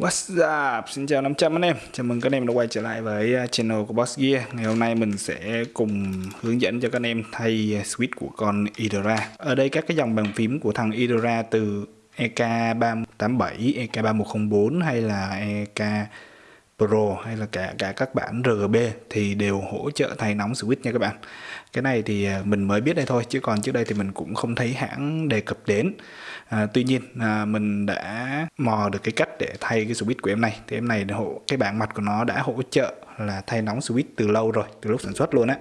What's up? Xin chào 500 anh em. Chào mừng các anh em đã quay trở lại với à, channel của Boss Gear. Ngày hôm nay mình sẽ cùng hướng dẫn cho các anh em thay à, switch của con Idora Ở đây các cái dòng bàn phím của thằng Idora từ EK387, EK3104 hay là EK Pro hay là cả cả các bản RGB thì đều hỗ trợ thay nóng switch nha các bạn. Cái này thì à, mình mới biết đây thôi chứ còn trước đây thì mình cũng không thấy hãng đề cập đến. À, tuy nhiên à, mình đã mò được cái cách để thay cái switch của em này. Thì em này hộ cái bảng mặt của nó đã hỗ trợ là thay nóng switch từ lâu rồi, từ lúc sản xuất luôn á.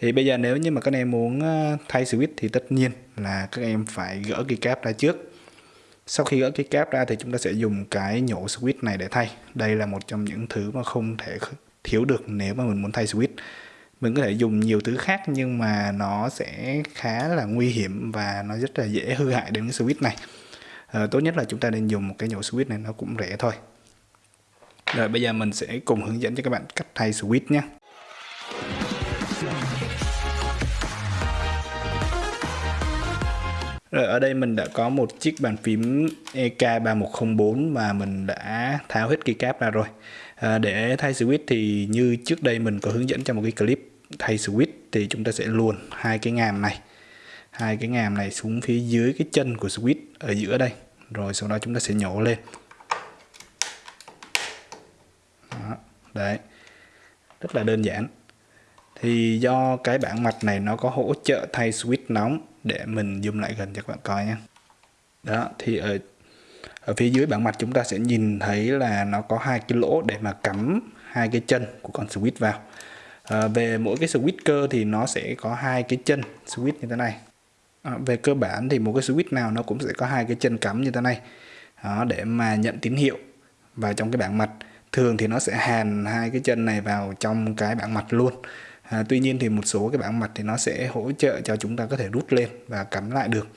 Thì bây giờ nếu như mà các em muốn à, thay switch thì tất nhiên là các em phải gỡ cái cáp ra trước sau khi gỡ cái cáp ra thì chúng ta sẽ dùng cái nhổ switch này để thay. Đây là một trong những thứ mà không thể thiếu được nếu mà mình muốn thay switch. Mình có thể dùng nhiều thứ khác nhưng mà nó sẽ khá là nguy hiểm và nó rất là dễ hư hại đến cái switch này. À, tốt nhất là chúng ta nên dùng một cái nhổ switch này nó cũng rẻ thôi. Rồi bây giờ mình sẽ cùng hướng dẫn cho các bạn cách thay switch nhé. Rồi ở đây mình đã có một chiếc bàn phím EK3104 mà mình đã tháo hết keycap ra rồi. À, để thay switch thì như trước đây mình có hướng dẫn trong một cái clip thay switch thì chúng ta sẽ luồn hai cái ngàm này. Hai cái ngàm này xuống phía dưới cái chân của switch ở giữa đây. Rồi sau đó chúng ta sẽ nhổ lên. Đó, đấy. Rất là đơn giản. Thì do cái bảng mặt này nó có hỗ trợ thay switch nóng để mình zoom lại gần cho các bạn coi nhé. Đó thì ở ở phía dưới bảng mặt chúng ta sẽ nhìn thấy là nó có hai cái lỗ để mà cắm hai cái chân của con switch vào. À, về mỗi cái switch cơ thì nó sẽ có hai cái chân switch như thế này. À, về cơ bản thì một cái switch nào nó cũng sẽ có hai cái chân cắm như thế này. Đó, để mà nhận tín hiệu và trong cái bảng mặt. Thường thì nó sẽ hàn hai cái chân này vào trong cái bảng mặt luôn à, tuy nhiên thì một số cái bảng mạch thì nó sẽ hỗ trợ cho chúng ta có thể rút lên và cắm lại được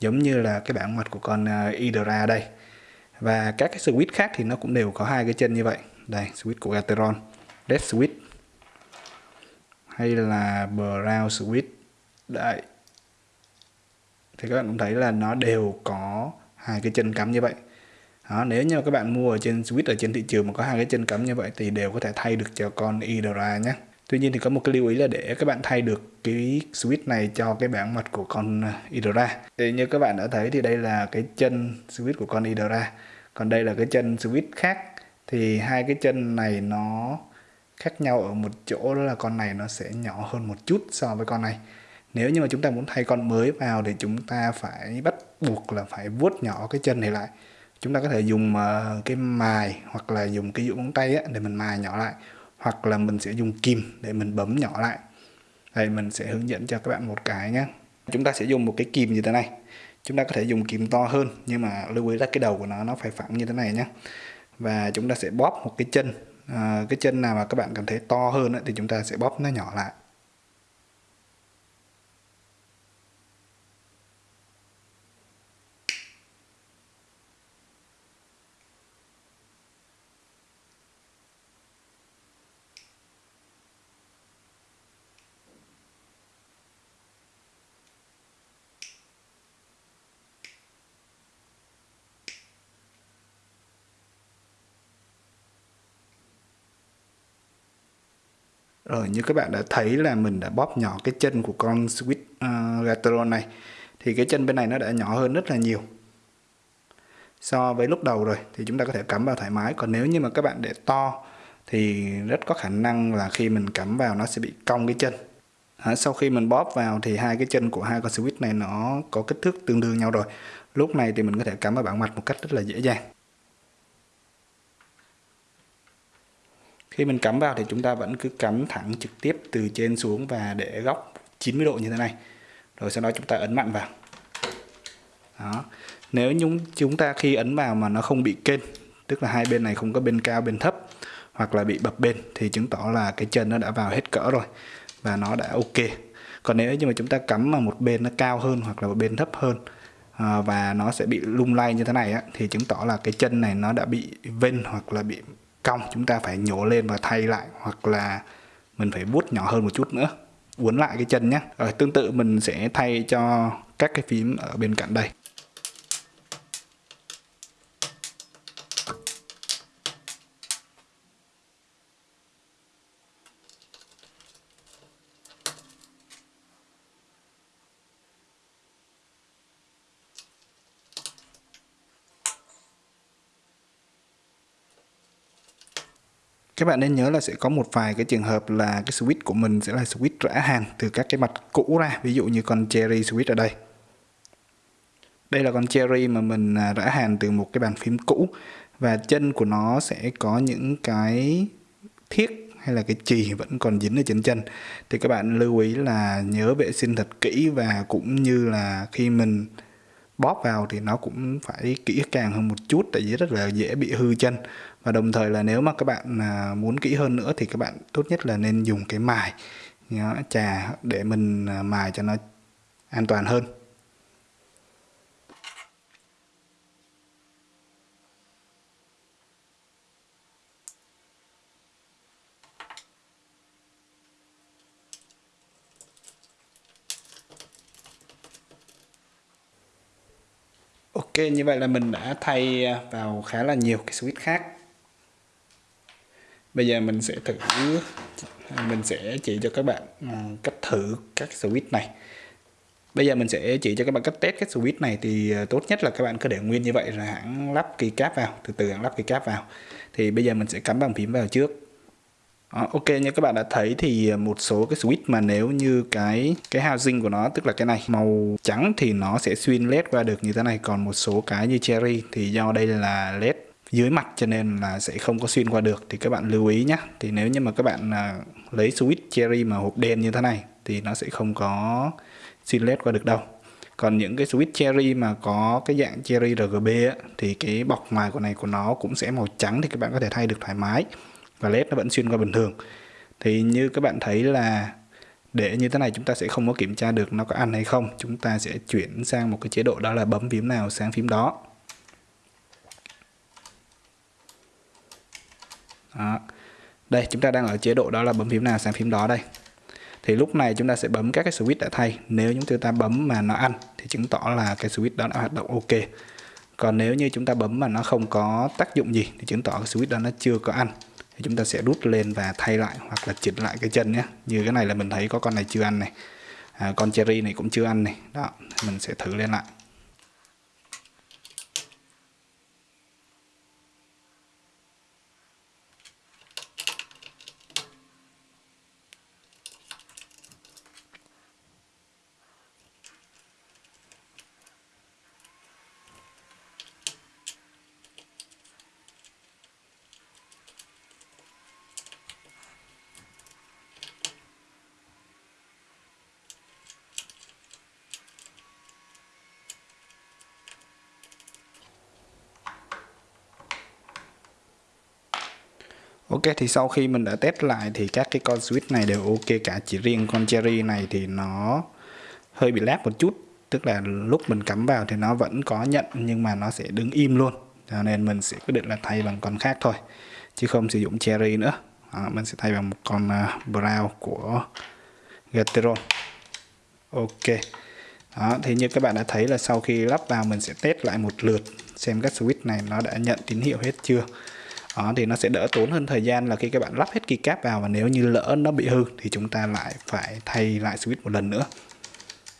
giống như là cái bảng mạch của con à, uh, Idra đây. Và các cái switch khác thì nó cũng đều có hai cái chân như vậy. Đây switch của Gateron Red switch hay là Brown switch. Đây thì các bạn cũng thấy là nó đều có hai cái chân cắm như vậy. Đó, nếu như các bạn mua ở trên switch ở trên thị trường mà có hai cái chân cắm như vậy thì đều có thể thay được cho con Idra nhé. Tuy nhiên thì có một cái lưu ý là để các bạn thay được cái switch này cho cái bảng mặt của con ờ, Idora. Thì như các bạn đã thấy thì đây là cái chân switch của con Idora. Còn đây là cái chân switch khác. Thì hai cái chân này nó khác nhau ở một chỗ, đó là con này nó sẽ nhỏ hơn một chút so với con này. Nếu như mà chúng ta muốn thay con mới vào thì chúng ta phải bắt buộc là phải vuốt nhỏ cái chân này lại. Chúng ta có thể dùng ờ, cái mài hoặc là dùng cái dụ móng tay để mình mài nhỏ lại hoặc là mình sẽ dùng kìm để mình bấm nhỏ lại. Đây mình sẽ hướng dẫn cho các bạn một cái nhé. Chúng ta sẽ dùng một cái kìm như thế này. Chúng ta có thể dùng kìm to hơn nhưng mà lưu ý là cái đầu của nó nó phải phẳng như thế này nhé. Và chúng ta sẽ bóp một cái chân. À, cái chân nào mà các bạn cảm thấy to hơn thì chúng ta sẽ bóp nó nhỏ lại. Rồi như các bạn đã thấy là mình đã bóp nhỏ cái chân của con Switch uh, ờ, Gatron này. Thì cái chân bên này nó đã nhỏ hơn rất là nhiều. So với lúc đầu rồi thì chúng ta có thể cắm vào thoải mái. Còn nếu như mà các bạn để to thì rất có khả năng là khi mình cắm vào nó sẽ bị cong cái chân. À, sau khi mình bóp vào thì hai cái chân của hai con switch này nó có kích thước tương đương nhau rồi. Lúc này thì mình có thể cắm vào bảng mặt một cách rất là dễ dàng. Khi mình cắm vào thì chúng ta vẫn cứ cắm thẳng trực tiếp từ trên xuống và để góc 90 độ như thế này. Rồi sau đó chúng ta ấn mạnh vào. Đó. Nếu chúng chúng ta khi ấn vào mà nó không bị kênh tức là hai bên này không có bên cao bên thấp hoặc là bị bập bên thì chứng tỏ là cái chân nó đã vào hết cỡ rồi và nó đã ok. Còn nếu như mà chúng ta cắm mà một bên nó cao hơn hoặc là một bên thấp hơn ờ, và nó sẽ bị lung lay như thế này á, thì chứng tỏ là cái chân này nó đã bị vên hoặc là bị cong, chúng ta phải nhổ lên và thay lại, hoặc là mình phải vuốt nhỏ hơn một chút nữa, uốn lại cái chân nhé. Rồi tương tự mình sẽ thay cho các cái phím ở bên cạnh đây. Các bạn nên nhớ là sẽ có một vài cái trường hợp là cái switch của mình sẽ là switch rã hàng từ các cái mặt cũ ra. Ví dụ như con cherry switch ở đây. Đây là con cherry mà mình à, rã hàng từ một cái bàn phím cũ và chân của nó sẽ có những cái thiết hay là cái chì vẫn còn dính ở trên chân. Thì các bạn lưu ý là nhớ vệ sinh thật kỹ và cũng như là khi mình bóp vào thì nó cũng phải kỹ càng hơn một chút tại vì rất là dễ bị hư chân và đồng thời là nếu mà các bạn à, muốn kỹ hơn nữa thì các bạn tốt nhất là nên dùng cái mài trà để mình à, mài cho nó an toàn hơn. Ok, như vậy là mình đã thay vào khá là nhiều cái switch khác. Bây giờ mình sẽ thử mình sẽ chỉ cho các bạn à, cách thử các switch này. Bây giờ mình sẽ chỉ cho các bạn cách test các switch này thì à, tốt nhất là các bạn cứ để nguyên như vậy rồi hãng lắp keycap vào từ từ hãng lắp keycap vào. Thì bây giờ mình sẽ cắm bàn phím vào trước. Đó, ok như các bạn đã thấy thì à, một số cái switch mà nếu như cái cái housing của nó tức là cái này màu trắng thì nó sẽ xuyên led qua được như thế này. Còn một số cái như cherry thì do đây là led dưới mặt cho nên là sẽ không có xuyên qua được. Thì các bạn lưu ý nhé thì nếu như mà các bạn à, lấy switch cherry mà hộp đen như thế này thì nó sẽ không có xuyên led qua được đâu. Còn những cái switch cherry mà có cái dạng cherry RGB á, thì cái bọc ngoài của này của nó cũng sẽ màu trắng thì các bạn có thể thay được thoải mái và led nó vẫn xuyên qua bình thường. Thì như các bạn thấy là để như thế này chúng ta sẽ không có kiểm tra được nó có ăn hay không. Chúng ta sẽ chuyển sang một cái chế độ đó là bấm phím nào sang phím đó. Đó. đây chúng ta đang ở chế độ đó là bấm phím nào sang phím đó đây. Thì lúc này chúng ta sẽ bấm các cái switch đã thay. Nếu chúng ta bấm mà nó ăn thì chứng tỏ là cái switch đó đã hoạt động ok. Còn nếu như chúng ta bấm mà nó không có tác dụng gì thì chứng tỏ cái switch đó nó chưa có ăn. Thì chúng ta sẽ rút lên và thay lại hoặc là chỉnh lại cái chân nhé. Như cái này là mình thấy có con này chưa ăn này. À, con cherry này cũng chưa ăn này. Đó mình sẽ thử lên lại. Ok thì sau khi mình đã test lại thì các cái con switch này đều ok cả. Chỉ riêng con cherry này thì nó hơi bị lag một chút. Tức là lúc mình cắm vào thì nó vẫn có nhận nhưng mà nó sẽ đứng im luôn. Cho nên mình sẽ quyết định là thay bằng con khác thôi chứ không sử dụng cherry nữa. À, mình sẽ thay bằng một con uh, brown của Gateron. Ok. Đó, thì như các bạn đã thấy là sau khi lắp vào mình sẽ test lại một lượt xem các switch này nó đã nhận tín hiệu hết chưa đó, thì nó sẽ đỡ tốn hơn thời gian là khi các bạn lắp hết keycap vào và nếu như lỡ nó bị hư thì chúng ta lại phải thay lại switch một lần nữa.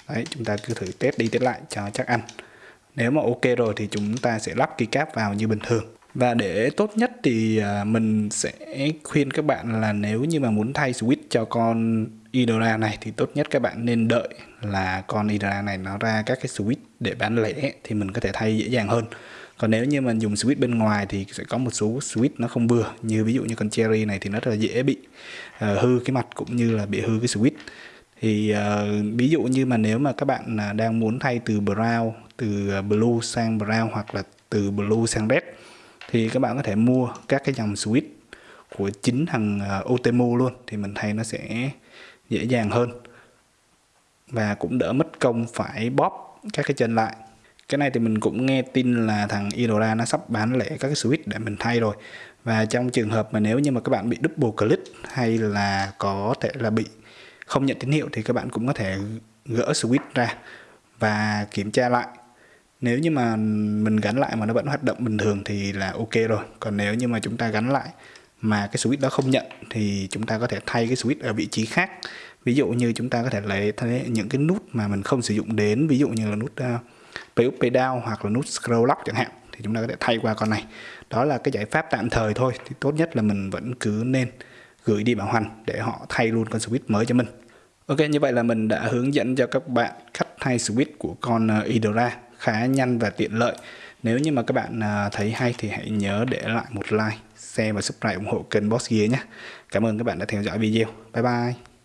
Đấy chúng ta cứ thử test đi test lại cho chắc ăn. Nếu mà ok rồi thì chúng ta sẽ lắp keycap vào như bình thường. Và để tốt nhất thì à, mình sẽ khuyên các bạn là nếu như mà muốn thay switch cho con Idora này thì tốt nhất các bạn nên đợi là con Idora này nó ra các cái switch để bán lẻ thì mình có thể thay dễ dàng hơn còn nếu như mình dùng switch bên ngoài thì sẽ có một số switch nó không vừa. Như ví dụ như con cherry này thì nó rất là dễ bị uh, hư cái mặt cũng như là bị hư cái switch. Thì uh, ví dụ như mà nếu mà các bạn uh, đang muốn thay từ brown từ ờ, blue sang brown hoặc là từ blue sang red thì các bạn có thể mua các cái dòng switch của chính thằng uh, Otemu luôn. Thì mình thay nó sẽ dễ dàng hơn và cũng đỡ mất công phải bóp các cái chân lại cái này thì mình cũng nghe tin là thằng Idora nó sắp bán lẻ các cái switch để mình thay rồi. Và trong trường hợp mà nếu như mà các bạn bị double click hay là có thể là bị không nhận tín hiệu thì các bạn cũng có thể gỡ switch ra và kiểm tra lại. Nếu như mà mình gắn lại mà nó vẫn hoạt động bình thường thì là ok rồi. Còn nếu như mà chúng ta gắn lại mà cái switch đó không nhận thì chúng ta có thể thay cái switch ở vị trí khác. Ví dụ như chúng ta có thể lấy những cái nút mà mình không sử dụng đến ví dụ như là nút uh, PUP down hoặc là nút scroll lock chẳng hạn, thì chúng ta có thể thay qua con này đó là cái giải pháp tạm thời thôi, thì tốt nhất là mình vẫn cứ nên gửi đi bảo hành để họ thay luôn con switch mới cho mình Ok, như vậy là mình đã hướng dẫn cho các bạn cách thay switch của con ờ, Idora khá nhanh và tiện lợi nếu như mà các bạn ờ, thấy hay thì hãy nhớ để lại một like, share và subscribe ủng hộ kênh Boss Gear nhé Cảm ơn các bạn đã theo dõi video. Bye bye.